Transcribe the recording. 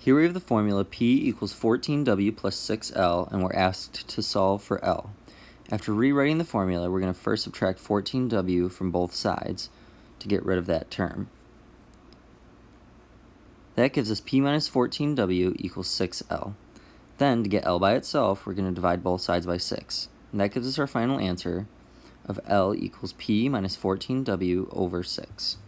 Here we have the formula P equals 14W plus 6L, and we're asked to solve for L. After rewriting the formula, we're going to first subtract 14W from both sides to get rid of that term. That gives us P minus 14W equals 6L. Then, to get L by itself, we're going to divide both sides by 6. And that gives us our final answer of L equals P minus 14W over 6.